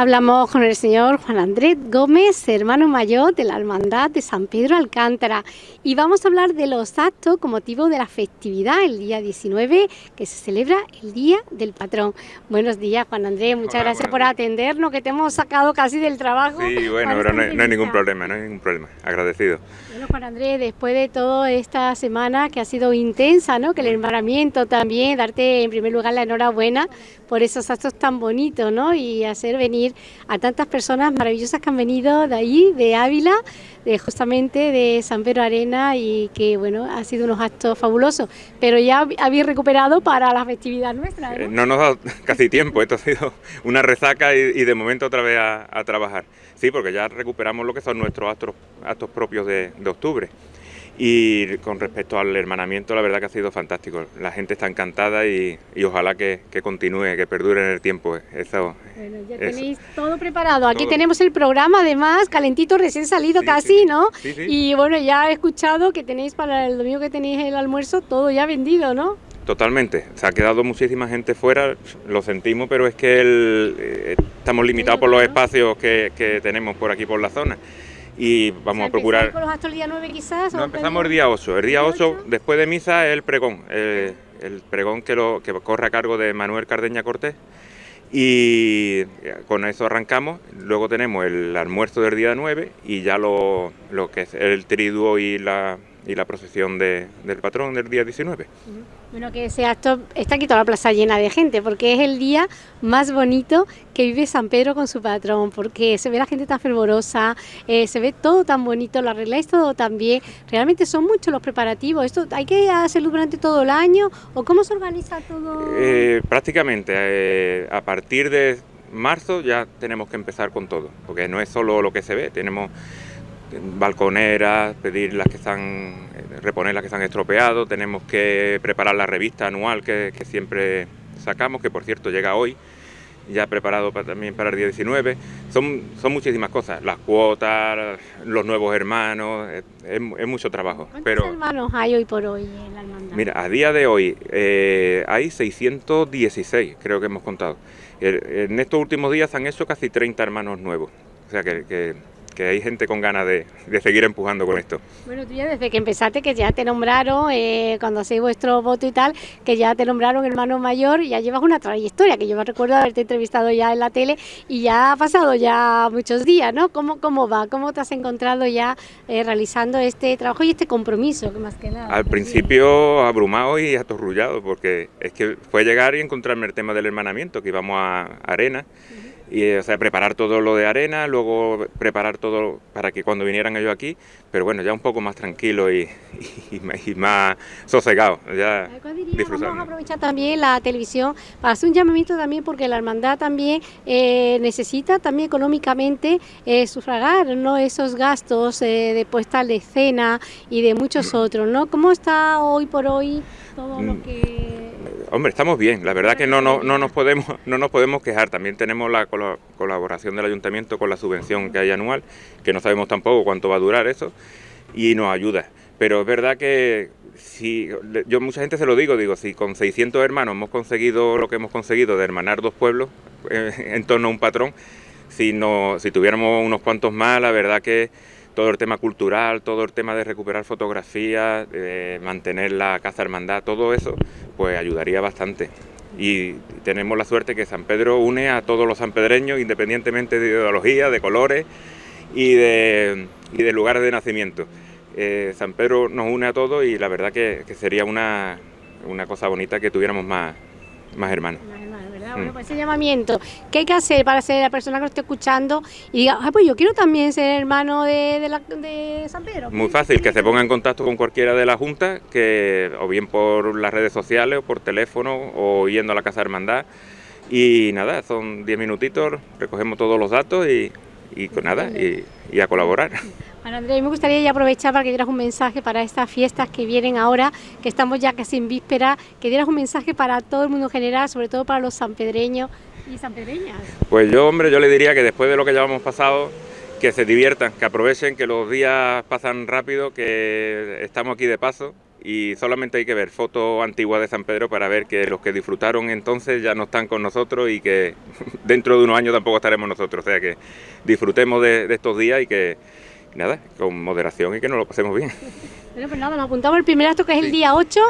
Hablamos con el señor Juan Andrés Gómez, hermano mayor de la Hermandad de San Pedro Alcántara, y vamos a hablar de los actos con motivo de la festividad el día 19, que se celebra el Día del Patrón. Buenos días, Juan Andrés, muchas gracias por atendernos, que te hemos sacado casi del trabajo. Sí, bueno, pero no, hay ningún problema, no hay ningún problema, agradecido. Bueno, Juan Andrés, después de toda esta semana que ha sido intensa, ¿no? que el hermanamiento también, darte en primer lugar la enhorabuena por esos actos tan bonitos, ¿no? y hacer venir a tantas personas maravillosas que han venido de ahí, de Ávila, de justamente de San Pedro Arena y que bueno, ha sido unos actos fabulosos, pero ya habéis recuperado para la festividad nuestra. ¿no? Eh, no nos dado casi tiempo, esto ha sido una resaca y, de momento otra vez a, trabajar. Sí, porque ya recuperamos lo que son nuestros actos, actos propios de octubre. Y con respecto al hermanamiento, la verdad que ha sido fantástico. La gente está encantada y, ojalá que, continúe, que perdure en el tiempo. Eso, bueno, ya tenéis todo preparado. Aquí tenemos el programa, además, calentito, recién salido casi, ¿no? Y bueno, ya he escuchado que tenéis para el domingo que tenéis el almuerzo todo ya vendido, ¿no? Totalmente, se ha quedado muchísima gente fuera, lo sentimos, pero es que eh, estamos limitados por los espacios que, que tenemos por aquí, por la zona y vamos a procurar... con los actos el día 9 quizás? No, empezamos el día 8. El día 8, después de misa, es el pregón. El, pregón que, lo, que corre a cargo de Manuel Cardeña Cortés. Y con eso arrancamos. Luego tenemos el almuerzo del día 9 y ya lo, lo que es el triduo y la, y la procesión del patrón del día 19. Bueno, que ese acto está aquí toda la plaza llena de gente, porque es el día más bonito que vive San Pedro con su patrón, porque se ve la gente tan fervorosa, eh, se ve todo tan bonito, lo arregláis todo tan bien, realmente son muchos los preparativos, ¿esto hay que hacerlo durante todo el año o cómo se organiza todo? Eh, prácticamente, eh, a partir de marzo ya tenemos que empezar con todo, porque no es solo lo que se ve, tenemos balconeras, pedir las que están, reponer las que están estropeado, tenemos que preparar la revista anual que, siempre sacamos, que por cierto llega hoy, ya preparado también para el día 19. Son, son muchísimas cosas, las cuotas, los nuevos hermanos, es, mucho trabajo. ¿Cuántos pero, hermanos hay hoy por hoy en la hermandad? Mira, a día de hoy eh, hay 616, creo que hemos contado. En estos últimos días han hecho casi 30 hermanos nuevos. O sea que que hay gente con ganas de, seguir empujando con esto. Bueno, tú ya desde que empezaste, que ya te nombraron, eh, cuando hacéis vuestro voto y tal, que ya te nombraron hermano mayor, ya llevas una trayectoria, que yo me recuerdo haberte entrevistado ya en la tele y ya ha pasado ya muchos días, ¿no? ¿Cómo, cómo va? ¿Cómo te has encontrado ya eh, realizando este trabajo y este compromiso, que más que nada? Al principio abrumado y atorrullado, porque es que fue llegar y encontrarme el tema del hermanamiento, que íbamos a Arena y o sea, preparar todo lo de arena, luego preparar todo para que cuando vinieran ellos aquí, pero bueno, ya un poco más tranquilo y, más sosegado, ya Vamos a aprovechar también la televisión para hacer un llamamiento también porque la hermandad también eh, necesita también económicamente eh, sufragar ¿no? esos gastos eh, de puesta de escena y de muchos otros, ¿no? ¿Cómo está hoy por hoy todo lo mm. que Hombre, estamos bien, la verdad que no, no, no, nos, podemos, no nos podemos quejar, también tenemos la colaboración del ayuntamiento con la subvención que hay anual, que no sabemos tampoco cuánto va a durar eso, y nos ayuda. Pero es verdad que si yo mucha gente se lo digo, digo, si con 600 hermanos hemos conseguido lo que hemos conseguido de hermanar dos pueblos eh, en torno a un patrón, si, no, si tuviéramos unos cuantos más, la verdad que todo el tema cultural, todo el tema de recuperar fotografías, mantener la Casa Hermandad, todo eso, pues ayudaría bastante. Y tenemos la suerte que San Pedro une a todos los sanpedreños, independientemente de ideología, de colores y de, de lugares de nacimiento. Eh, San Pedro nos une a todos y la verdad que, sería una, una cosa bonita que tuviéramos más, más hermanos. Bueno, mm. pues ese llamamiento, ¿qué hay que hacer para ser la persona que lo esté escuchando y diga, pues yo quiero también ser hermano de, San Pedro? Muy fácil, que se ponga en contacto con cualquiera de la Junta, que o bien por las redes sociales o por teléfono o yendo a la Casa de Hermandad. Y nada, son 10 minutitos, recogemos todos los datos y, y con nada, y a colaborar. Bueno, Andrés, me gustaría ya aprovechar para que dieras un mensaje para estas fiestas que vienen ahora, que estamos ya casi en víspera, que dieras un mensaje para todo el mundo en general, sobre todo para los sanpedreños y sanpedreñas. Pues yo, hombre, yo le diría que después de lo que ya hemos pasado, que se diviertan, que aprovechen, que los días pasan rápido, que estamos aquí de paso y solamente hay que ver fotos antiguas de San Pedro para ver que los que disfrutaron entonces ya no están con nosotros y que dentro de unos años tampoco estaremos nosotros. O sea que disfrutemos de, estos días y que, nada, con moderación y que nos lo pasemos bien. Bueno, pues nada, nos apuntamos el primer acto que es el, día 8,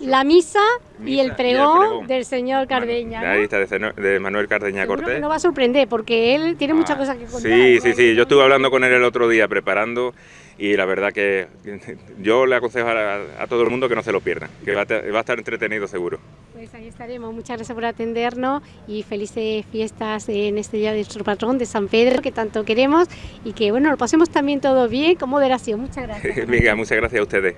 la misa, y, el pregón, del señor Cardeña. La lista de, Manuel Cardeña Cortés. nos va a sorprender porque él tiene muchas ah, cosas que contar. Sí, sí, sí, yo estuve hablando con él el otro día preparando y la verdad que yo le aconsejo a, todo el mundo que no se lo pierda, que va a, estar entretenido seguro. Pues ahí estaremos, muchas gracias por atendernos y felices fiestas en este día de nuestro patrón de San Pedro que tanto queremos y que bueno, lo pasemos también todo bien con moderación, muchas gracias. Muchas gracias a ustedes.